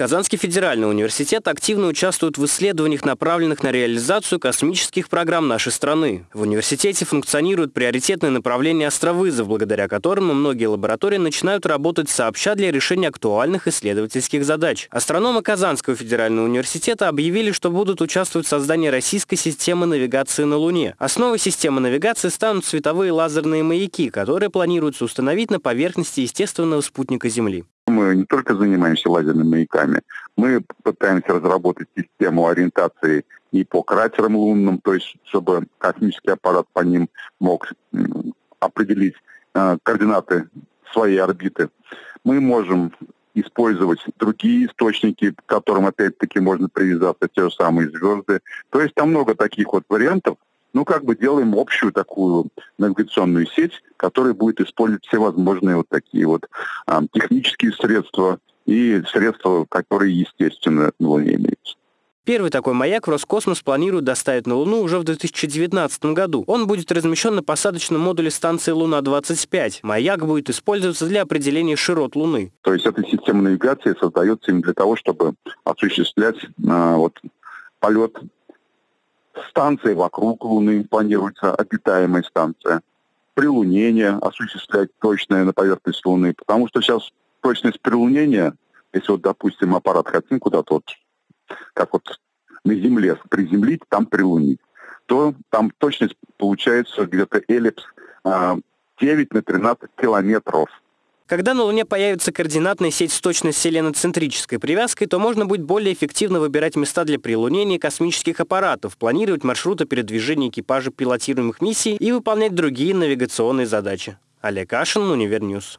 Казанский федеральный университет активно участвует в исследованиях, направленных на реализацию космических программ нашей страны. В университете функционируют приоритетные направления астровызов, благодаря которым многие лаборатории начинают работать сообща для решения актуальных исследовательских задач. Астрономы Казанского федерального университета объявили, что будут участвовать в создании российской системы навигации на Луне. Основой системы навигации станут световые лазерные маяки, которые планируется установить на поверхности естественного спутника Земли. Мы не только занимаемся лазерными маяками, мы пытаемся разработать систему ориентации и по кратерам лунным, то есть чтобы космический аппарат по ним мог определить э, координаты своей орбиты. Мы можем использовать другие источники, к которым опять-таки можно привязаться, те же самые звезды. То есть там много таких вот вариантов, ну, как бы делаем общую такую навигационную сеть, которая будет использовать все возможные вот такие вот а, технические средства и средства, которые, естественно, на Луне имеются. Первый такой маяк Роскосмос планирует доставить на Луну уже в 2019 году. Он будет размещен на посадочном модуле станции Луна-25. Маяк будет использоваться для определения широт Луны. То есть эта система навигации создается именно для того, чтобы осуществлять а, вот, полет станции вокруг Луны, планируется обитаемая станция. Прилунение осуществлять точное на поверхность Луны, потому что сейчас точность прилунения, если вот, допустим, аппарат хотим куда-то вот, как вот на Земле приземлить, там прилунить, то там точность получается где-то эллипс 9 а, на 13 километров. Когда на Луне появится координатная сеть с точной селеноцентрической привязкой, то можно будет более эффективно выбирать места для прилунения космических аппаратов, планировать маршруты передвижения экипажа пилотируемых миссий и выполнять другие навигационные задачи. Олег Кашин, Univer News.